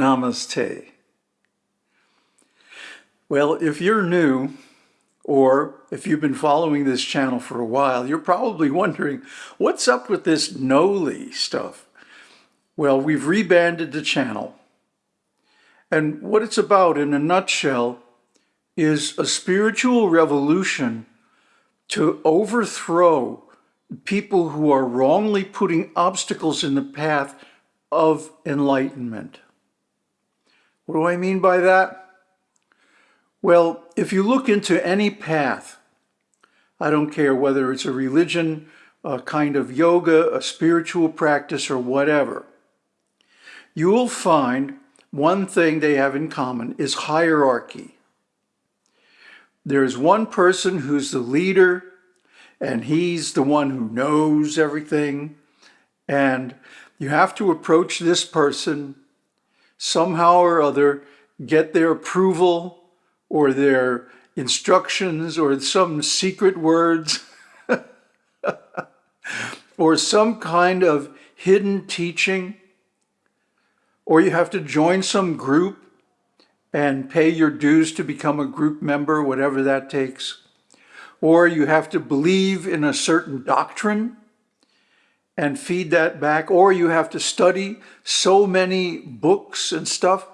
Namaste. Well, if you're new, or if you've been following this channel for a while, you're probably wondering, what's up with this Noli stuff? Well, we've rebanded the channel. And what it's about in a nutshell is a spiritual revolution to overthrow people who are wrongly putting obstacles in the path of enlightenment. What do I mean by that? Well, if you look into any path, I don't care whether it's a religion, a kind of yoga, a spiritual practice, or whatever, you will find one thing they have in common is hierarchy. There's one person who's the leader, and he's the one who knows everything, and you have to approach this person somehow or other, get their approval or their instructions or some secret words or some kind of hidden teaching or you have to join some group and pay your dues to become a group member, whatever that takes. Or you have to believe in a certain doctrine and feed that back, or you have to study so many books and stuff.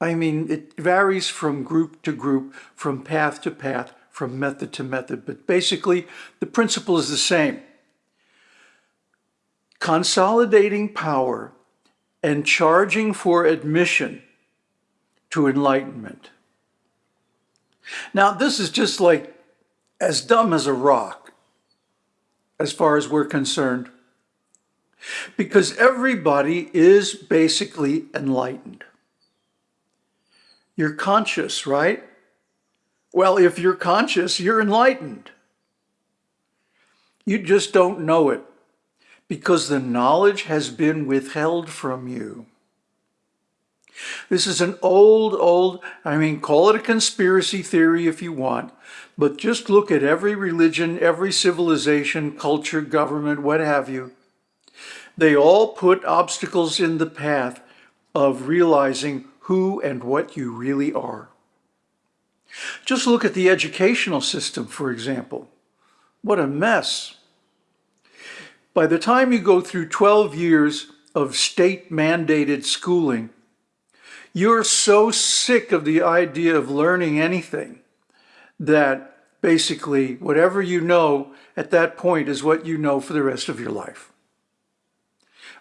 I mean, it varies from group to group, from path to path, from method to method, but basically the principle is the same. Consolidating power and charging for admission to enlightenment. Now, this is just like as dumb as a rock, as far as we're concerned, because everybody is basically enlightened. You're conscious, right? Well, if you're conscious, you're enlightened. You just don't know it because the knowledge has been withheld from you. This is an old, old, I mean, call it a conspiracy theory if you want, but just look at every religion, every civilization, culture, government, what have you. They all put obstacles in the path of realizing who and what you really are. Just look at the educational system, for example. What a mess. By the time you go through 12 years of state-mandated schooling, you're so sick of the idea of learning anything that basically whatever you know at that point is what you know for the rest of your life.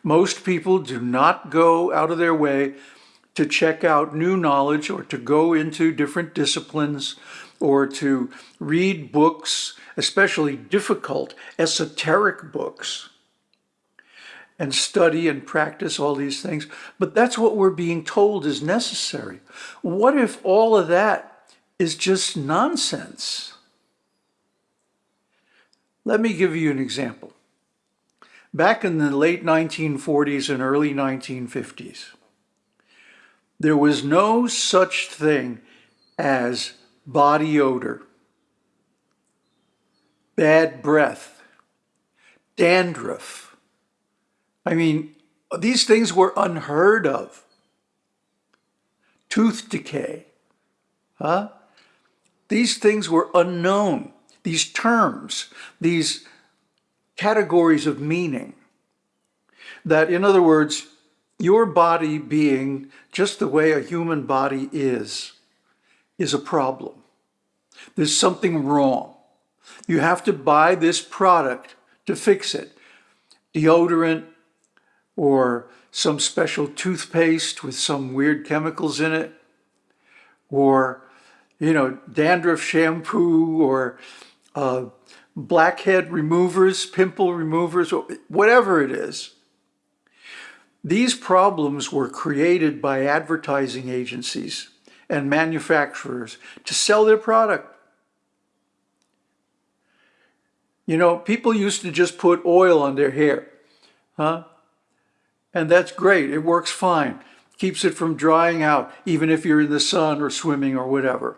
Most people do not go out of their way to check out new knowledge or to go into different disciplines or to read books, especially difficult, esoteric books, and study and practice all these things. But that's what we're being told is necessary. What if all of that is just nonsense? Let me give you an example. Back in the late 1940s and early 1950s, there was no such thing as body odor, bad breath, dandruff. I mean, these things were unheard of. Tooth decay, huh? These things were unknown. These terms, these categories of meaning. That, in other words, your body being just the way a human body is, is a problem. There's something wrong. You have to buy this product to fix it. Deodorant or some special toothpaste with some weird chemicals in it or, you know, dandruff shampoo or uh, blackhead removers, pimple removers, whatever it is. These problems were created by advertising agencies and manufacturers to sell their product. You know, people used to just put oil on their hair, huh? And that's great, it works fine. Keeps it from drying out, even if you're in the sun or swimming or whatever.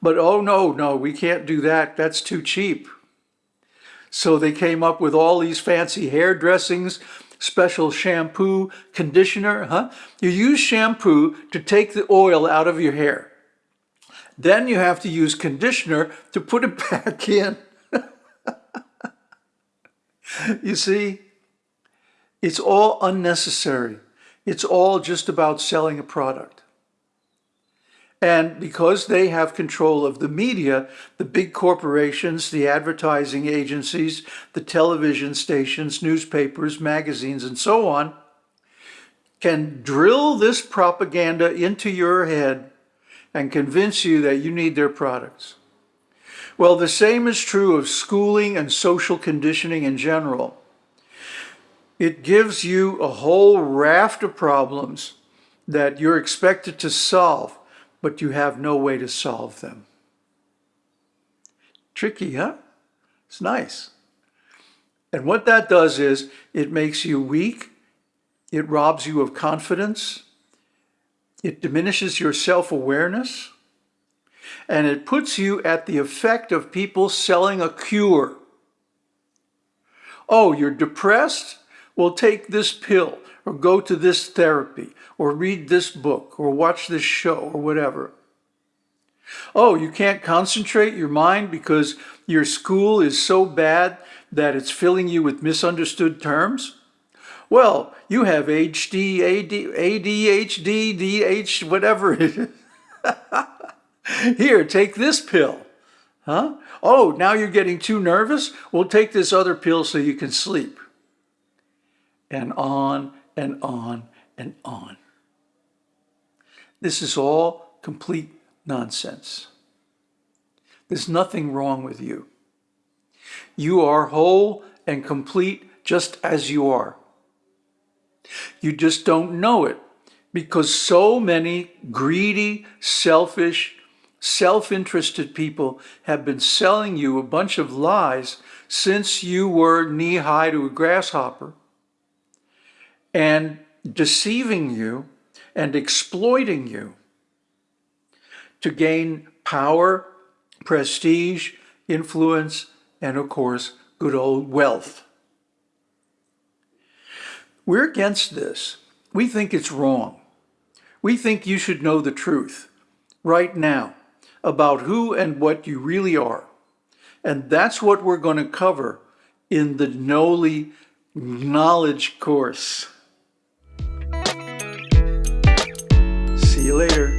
But oh no, no, we can't do that, that's too cheap. So they came up with all these fancy hair dressings special shampoo, conditioner, huh? You use shampoo to take the oil out of your hair. Then you have to use conditioner to put it back in. you see, it's all unnecessary. It's all just about selling a product. And because they have control of the media, the big corporations, the advertising agencies, the television stations, newspapers, magazines, and so on, can drill this propaganda into your head and convince you that you need their products. Well, the same is true of schooling and social conditioning in general. It gives you a whole raft of problems that you're expected to solve but you have no way to solve them. Tricky, huh? It's nice. And what that does is it makes you weak, it robs you of confidence, it diminishes your self-awareness, and it puts you at the effect of people selling a cure. Oh, you're depressed? Well, take this pill or go to this therapy, or read this book, or watch this show, or whatever. Oh, you can't concentrate your mind because your school is so bad that it's filling you with misunderstood terms? Well, you have HD, AD, ADHD, DH, whatever it is. Here, take this pill. Huh? Oh, now you're getting too nervous? Well, take this other pill so you can sleep. And on and on and on. This is all complete nonsense. There's nothing wrong with you. You are whole and complete just as you are. You just don't know it because so many greedy, selfish, self-interested people have been selling you a bunch of lies since you were knee-high to a grasshopper and deceiving you and exploiting you to gain power, prestige, influence, and of course, good old wealth. We're against this. We think it's wrong. We think you should know the truth right now about who and what you really are. And that's what we're going to cover in the Noli knowledge course. later.